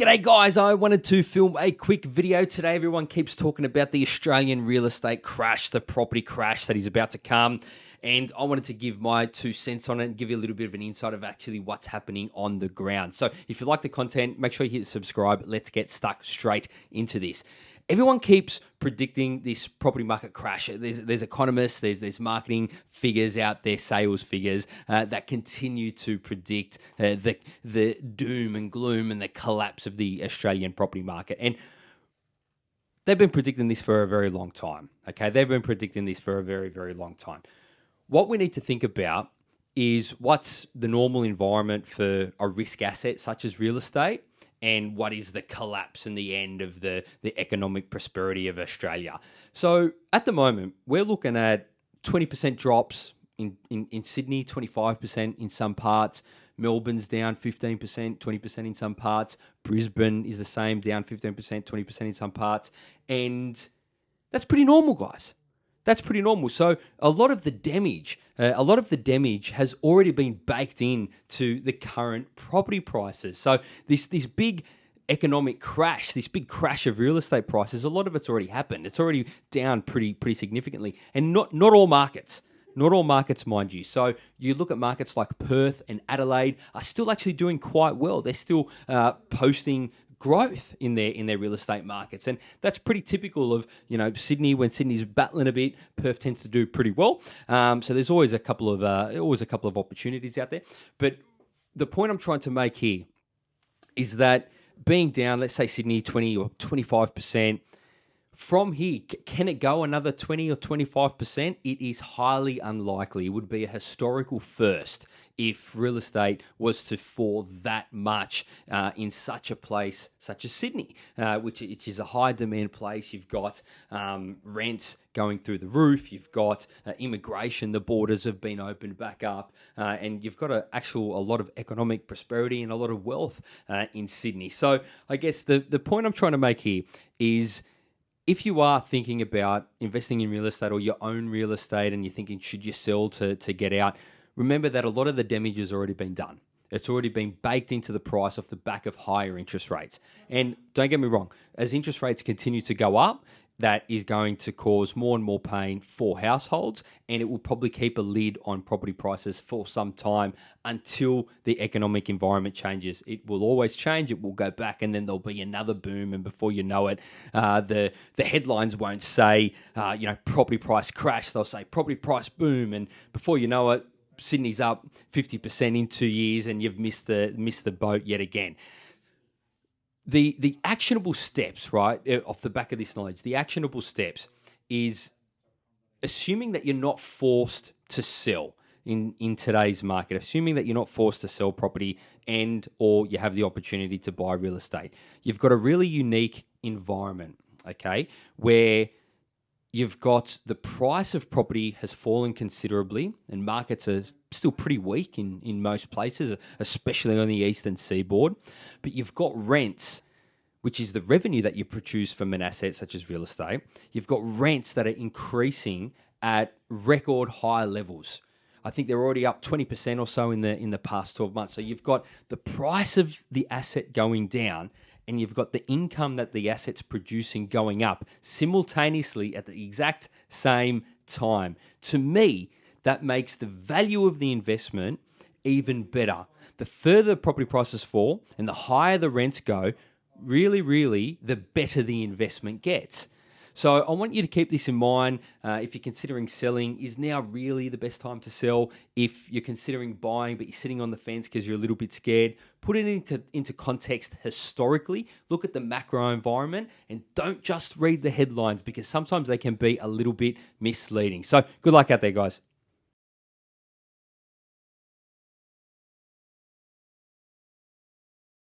G'day guys, I wanted to film a quick video today. Everyone keeps talking about the Australian real estate crash, the property crash that is about to come. And I wanted to give my two cents on it and give you a little bit of an insight of actually what's happening on the ground. So if you like the content, make sure you hit subscribe. Let's get stuck straight into this everyone keeps predicting this property market crash. There's, there's economists, there's, there's marketing figures out there, sales figures uh, that continue to predict uh, the, the doom and gloom and the collapse of the Australian property market. And they've been predicting this for a very long time. Okay, they've been predicting this for a very, very long time. What we need to think about is what's the normal environment for a risk asset such as real estate and what is the collapse and the end of the, the economic prosperity of Australia. So at the moment, we're looking at 20% drops in, in, in Sydney, 25% in some parts. Melbourne's down 15%, 20% in some parts. Brisbane is the same, down 15%, 20% in some parts. And that's pretty normal, guys. That's pretty normal. So a lot of the damage, uh, a lot of the damage has already been baked in to the current property prices. So this this big economic crash, this big crash of real estate prices, a lot of it's already happened. It's already down pretty pretty significantly, and not not all markets. Not all markets, mind you. So you look at markets like Perth and Adelaide are still actually doing quite well. They're still uh, posting growth in their in their real estate markets, and that's pretty typical of you know Sydney when Sydney's battling a bit. Perth tends to do pretty well. Um, so there's always a couple of uh, always a couple of opportunities out there. But the point I'm trying to make here is that being down, let's say Sydney 20 or 25 percent from here, can it go another 20 or 25%? It is highly unlikely. It would be a historical first if real estate was to fall that much uh, in such a place such as Sydney, uh, which, is a high demand place. You've got um, rents going through the roof. You've got uh, immigration. The borders have been opened back up, uh, and you've got a actual a lot of economic prosperity and a lot of wealth uh, in Sydney. So I guess the the point I'm trying to make here is if you are thinking about investing in real estate or your own real estate and you're thinking, should you sell to, to get out, remember that a lot of the damage has already been done. It's already been baked into the price off the back of higher interest rates. And don't get me wrong, as interest rates continue to go up, that is going to cause more and more pain for households, and it will probably keep a lid on property prices for some time until the economic environment changes. It will always change. It will go back, and then there'll be another boom, and before you know it, uh, the the headlines won't say, uh, you know, property price crash. They'll say property price boom, and before you know it, Sydney's up fifty percent in two years, and you've missed the missed the boat yet again the the actionable steps, right, uh, off the back of this knowledge, the actionable steps is assuming that you're not forced to sell in in today's market, assuming that you're not forced to sell property and or you have the opportunity to buy real estate. You've got a really unique environment, okay, where you've got the price of property has fallen considerably and markets are still pretty weak in, in most places, especially on the eastern seaboard. But you've got rents, which is the revenue that you produce from an asset such as real estate. You've got rents that are increasing at record high levels. I think they're already up 20% or so in the in the past 12 months. So you've got the price of the asset going down and you've got the income that the asset's producing going up simultaneously at the exact same time. To me, that makes the value of the investment even better. The further property prices fall and the higher the rents go, really, really, the better the investment gets. So I want you to keep this in mind. Uh, if you're considering selling, is now really the best time to sell? If you're considering buying, but you're sitting on the fence because you're a little bit scared, put it into, into context historically. Look at the macro environment and don't just read the headlines because sometimes they can be a little bit misleading. So good luck out there, guys.